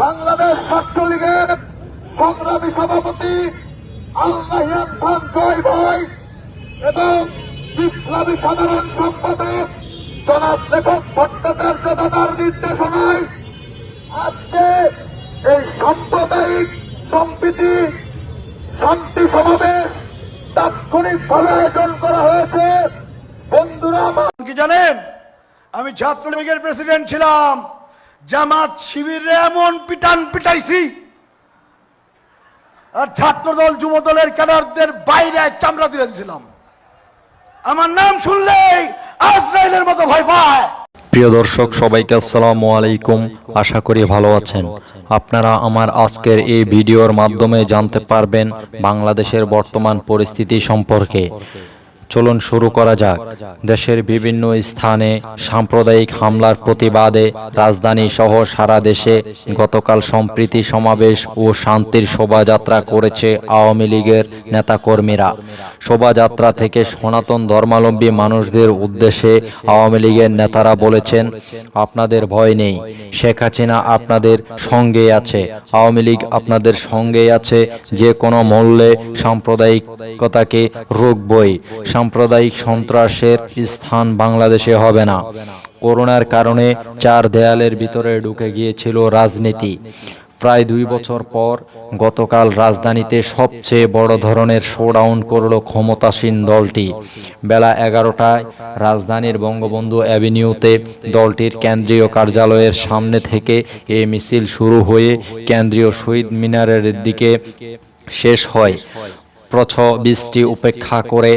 বাংলাদেশ ছাত্রলীগের সংগ্রামী সভাপতি আল্লাহিয়ান জয় এবং বিপ্লবী সাধারণ সম্পাদক জনাব লেখক ভট্টাচার্য দাদার নির্দেশনায় আজকে এই সাম্প্রদায়িক সম্প্রীতি শান্তি সমাবেশ তাৎক্ষণিকভাবে আয়োজন করা হয়েছে। বন্ধুরা কি জানেন? আমি ছাত্রলীগের প্রেসিডেন্ট ছিলাম। জামাত শিবিরে এমন পিটান পিটাইছি। আর ছাত্রদল যুব দলের ক্যাডারদের বাইরে চামড়া তুলে দিয়েছিলাম। আমার নাম শুনলেই আজরাইলের মতো ভয় পায়। প্রিয় দর্শক, সবাইকে আসসালামু আলাইকুম। আশা করি ভালো আছেন। আপনারা আমার আজকের এই ভিডিওর মাধ্যমে জানতে পারবেন বাংলাদেশের বর্তমান পরিস্থিতি সম্পর্কে। চলুন শুরু করা যাক। দেশের বিভিন্ন স্থানে সাম্প্রদায়িক হামলার প্রতিবাদে রাজধানী সহ সারা দেশে গতকাল সম্প্রীতি সমাবেশ ও শান্তির শোভাযাত্রা করেছে আওয়ামী লীগের নেতাকর্মীরা। শোভাযাত্রা থেকে সনাতন ধর্মাবলম্বী মানুষদের উদ্দেশ্যে আওয়ামী লীগের নেতারা বলেছেন, আপনাদের ভয় নেই। শেখ হাসিনা আপনাদের সঙ্গে আছে। আওয়ামী লীগ আপনাদের সঙ্গে আছে। যে কোনো মূল্যে সাম্প্রদায়িকতাকে রুখবই সাম্প্রদায়িক সন্ত্রাসের স্থান বাংলাদেশে হবে না। করোনার কারণে চার দেয়ালের ভিতরে ঢুকে গিয়েছিল রাজনীতি। প্রায় দুই বছর পর গতকাল রাজধানীতে সবচেয়ে বড় ধরনের শোডাউন করল ক্ষমতাসীন দলটি। বেলা এগারোটায় রাজধানীর বঙ্গবন্ধু অ্যাভিনিউতে দলটির কেন্দ্রীয় কার্যালয়ের সামনে থেকে এ মিছিল শুরু হয়ে কেন্দ্রীয় শহীদ মিনারের দিকে শেষ হয়। প্রছ বৃষ্টি উপেক্ষা করে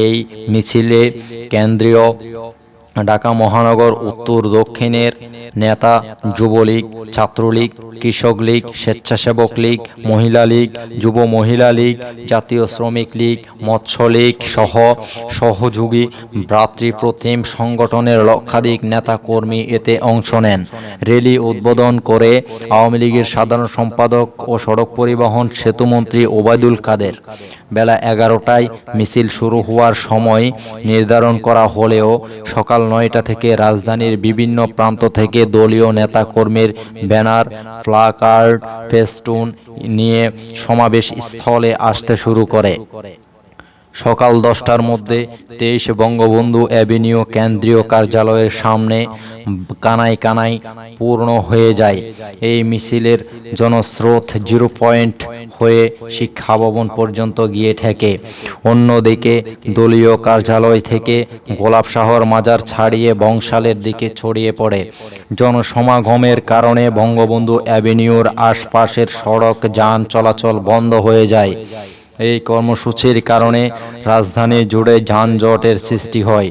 এই মিছিলে কেন্দ্রীয় ঢাকা মহানগর উত্তর দক্ষিণের নেতা, যুবলীগ, ছাত্রলীগ, কৃষক লীগ, স্বেচ্ছাসেবক লীগ, মহিলা লীগ, যুব মহিলা লীগ, জাতীয় শ্রমিক লীগ, মৎস্য লীগ সহ সহযোগী ভ্রাতৃপ্রতিম সংগঠনের লক্ষাধিক নেতা কর্মী এতে অংশ নেন। র্যালি উদ্বোধন করে আওয়ামী লীগের সাধারণ সম্পাদক ও সড়ক পরিবহন সেতুমন্ত্রী ওবায়দুল কাদের। বেলা এগারোটায় মিছিল শুরু হওয়ার সময় নির্ধারণ করা হলেও সকাল নয়টা থেকে রাজধানীর বিভিন্ন প্রান্ত থেকে দলীয় নেতা কর্মীর ব্যানার, প্লাকার্ড, ফেস্টুন নিয়ে সমাবেশ স্থলে আসতে শুরু করে। সকাল দশটার মধ্যে তেইশ বঙ্গবন্ধু অ্যাভিনিউ কেন্দ্রীয় কার্যালয়ের সামনে কানাই কানাই পূর্ণ হয়ে যায়। এই মিছিলের জনস্রোত জিরো পয়েন্ট হয়ে শিক্ষা ভবন পর্যন্ত গিয়ে ঠেকে। অন্যদিকে দলীয় কার্যালয় থেকে গোলাপ শাহর মাজার ছাড়িয়ে বংশালের দিকে ছড়িয়ে পড়ে। জনসমাগমের কারণে বঙ্গবন্ধু অ্যাভিনিউর আশপাশের সড়ক যান চলাচল বন্ধ হয়ে যায়। এই কর্মসূচির কারণে রাজধানী জুড়ে যানজটের সৃষ্টি হয়।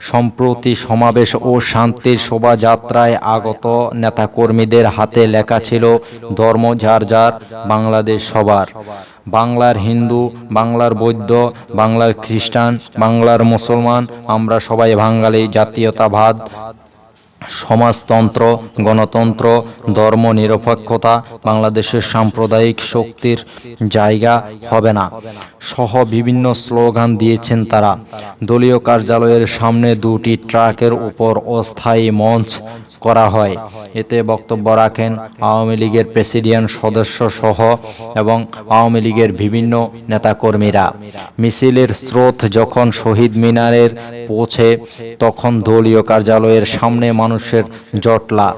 সম্প্রতি সমাবেশ ও শান্তির শোভাযাত্রায় আগত নেতাকর্মীদের হাতে লেখা ছিল ধর্ম যার যার, বাংলাদেশ সবার। বাংলার হিন্দু, বাংলার বৌদ্ধ, বাংলার খ্রিস্টান, বাংলার মুসলমান, আমরা সবাই বাঙালি, জাতীয়তাবাদ সমাজতন্ত্র, গণতন্ত্র, ধর্ম নিরপেক্ষতা, বাংলাদেশের সাম্প্রদায়িক শক্তির জায়গা হবে না। সহ বিভিন্ন স্লোগান দিয়েছেন তারা। দলীয় কার্যালয়ের সামনে দুটি ট্রাকের উপর অস্থায়ী মঞ্চ করা হয়। এতে বক্তব্য রাখেন আওয়ামী লীগের প্রেসিডিয়াম সদস্য সহ এবং আওয়ামী লীগের বিভিন্ন নেতাকর্মীরা। মিছিলের স্রোত যখন শহীদ মিনারের পৌঁছে, তখন দলীয় কার্যালয়ের সামনে মানুষের জটলা।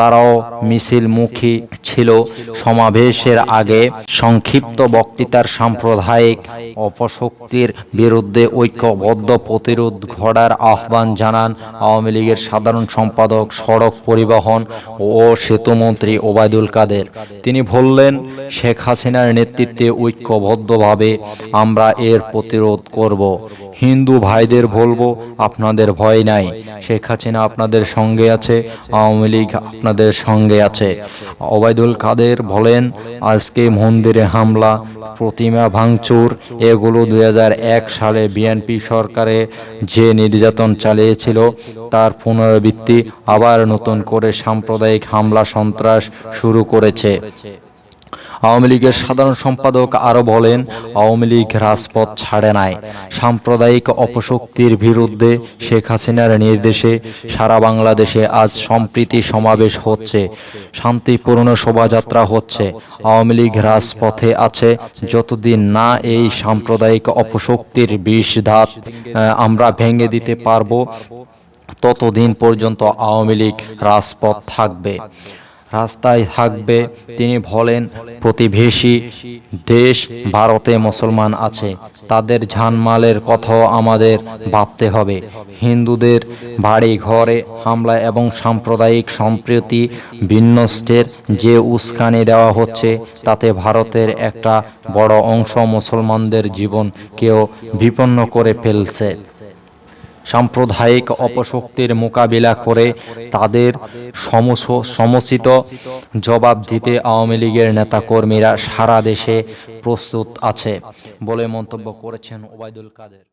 তারাও মিছিলমুখী ছিল। সমাবেশের আগে সংক্ষিপ্ত বক্তৃতার সাম্প্রদায়িক অপশক্তির বিরুদ্ধে ঐক্যবদ্ধ প্রতিরোধ ঘটার আহ্বান জানান আওয়ামী লীগের সাধারণ সম্পাদক, সড়ক পরিবহন ও সেতুমন্ত্রী ওবায়দুল কাদের। তিনি বললেন, শেখ হাসিনার নেতৃত্বে ঐক্যবদ্ধভাবে আমরা এর প্রতিরোধ করব। হিন্দু ভাইদের বলব, আপনাদের ভয় নাই। শেখ হাসিনা আপনাদের সঙ্গে আছে, আওয়ামী লীগ আপনাদের সঙ্গে আছে। ওবায়দুল কাদের বলেন, আজকে মন্দিরে হামলা, প্রতিমা ভাঙচুর, এগুলো দুই হাজার এক সালে বিএনপি সরকারে যে নির্যাতন চালিয়েছিল, তার পুনরাবৃত্তি আবার নতুন করে সাম্প্রদায়িক হামলা সন্ত্রাস শুরু করেছে। আওয়ামী লীগের সাধারণ সম্পাদক আরও বলেন, আওয়ামী লীগ রাজপথ ছাড়ে নাই। সাম্প্রদায়িক অপশক্তির বিরুদ্ধে শেখ হাসিনার নির্দেশে সারা বাংলাদেশে আজ সম্প্রীতি সমাবেশ হচ্ছে, শান্তিপূর্ণ শোভাযাত্রা হচ্ছে। আওয়ামী লীগ রাজপথে আছে, যতদিন না এই সাম্প্রদায়িক অপশক্তির বিষ ধাত আমরা ভেঙে দিতে পারব, ততদিন পর্যন্ত আওয়ামী লীগ রাজপথ থাকবে। রাস্তায় থাকবে, তিনি বলেন, প্রতিবেশী দেশ ভারতে মুসলমান আছে, তাদের ঝানমালের কথাও আমাদের ভাবতে হবে। হিন্দুদের বাড়ি ঘরে হামলা এবং সাম্প্রদায়িক সম্প্রীতি বিন্যস্তের যে উস্কানি দেওয়া হচ্ছে, তাতে ভারতের একটা বড় অংশ মুসলমানদের জীবনকেও বিপন্ন করে ফেলছে। সাম্প্রদায়িক অপশক্তির মোকাবিলা করে তাদের সমস- সমুচিত জবাব দিতে আওয়ামী লীগের নেতাকর্মীরা সারা দেশে প্রস্তুত আছে বলে মন্তব্য করেছেন ওবায়দুল কাদের।